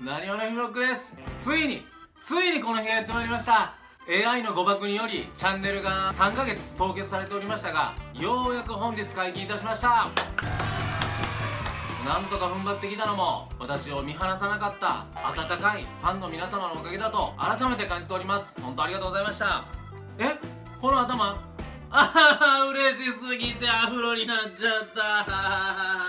なにわのひろロックです。ついについにこの日がやってまいりました。AI の誤爆によりチャンネルが3ヶ月凍結されておりましたがようやく本日解禁いたしました。なんとか踏ん張ってきたのも私を見放さなかった温かいファンの皆様のおかげだと改めて感じております。本当ありがとうございました。えこの頭？あはは嬉しすぎてアフロになっちゃった。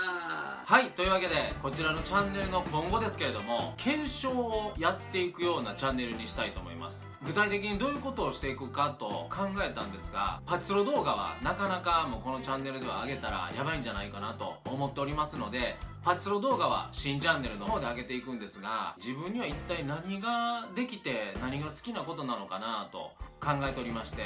はいというわけでこちらのチャンネルの今後ですけれども検証をやっていくようなチャンネルにしたいと思います。具体的にどういうことをしていくかと考えたんですがパチスロ動画はなかなかもうこのチャンネルでは上げたらやばいんじゃないかなと思っておりますのでパチスロ動画は新チャンネルの方で上げていくんですが自分には一体何ができて何が好きなことなのかなと考えておりまして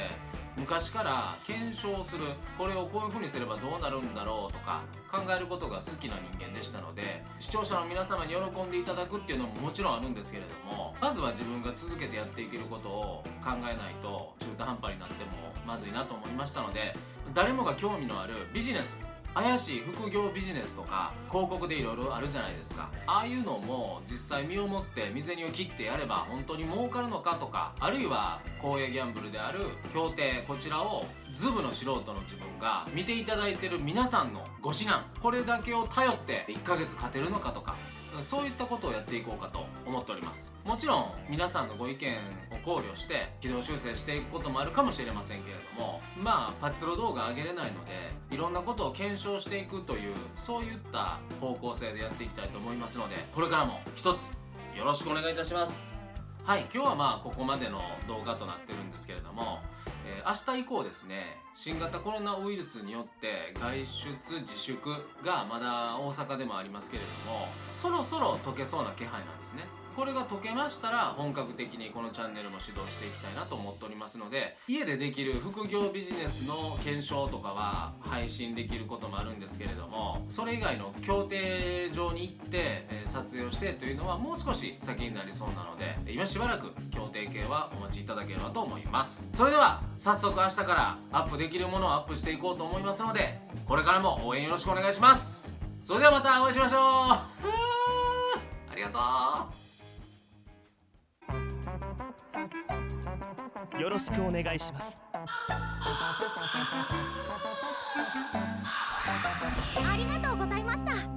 昔から検証するこれをこういう風にすればどうなるんだろうとか考えることが好きな人間でしたので視聴者の皆様に喜んでいただくっていうのももちろんあるんですけれどもまずは自分が続けてやっていけることを考えないと中途半端になってもまずいなと思いましたので誰もが興味のあるビジネス怪しい副業ビジネスとか広告でいろいろあるじゃないですか。ああいうのも実際身をもって身銭を切ってやれば本当に儲かるのかとかあるいは公営ギャンブルである協定こちらをズブの素人の自分が見ていただいてる皆さんのご指南これだけを頼って1ヶ月勝てるのかとかそういったことをやっていこうかと思っております。もちろん皆さんのご意見考慮して軌道修正していくこともあるかもしれませんけれどもまあパチロ動画上げれないのでいろんなことを検証していくというそういった方向性でやっていきたいと思いますのでこれからも一つよろしくお願いいたします。はい今日はまあここまでの動画となってるんですけれども、えー、明日以降ですね新型コロナウイルスによって外出自粛がまだ大阪でもありますけれどもそろそろ解けそうな気配なんですね。これが解けましたら本格的にこのチャンネルも指導していきたいなと思っておりますので家でできる副業ビジネスの検証とかは配信できることもあるんですけれどもそれ以外の協定上に行って、撮影をしてというのはもう少し先になりそうなので今しばらく協定系はお待ちいただければと思います。それでは早速明日からアップできるものをアップしていこうと思いますのでこれからも応援よろしくお願いします。それではまたお会いしましょう。ありがとう。よろしくお願いします。ありがとうございました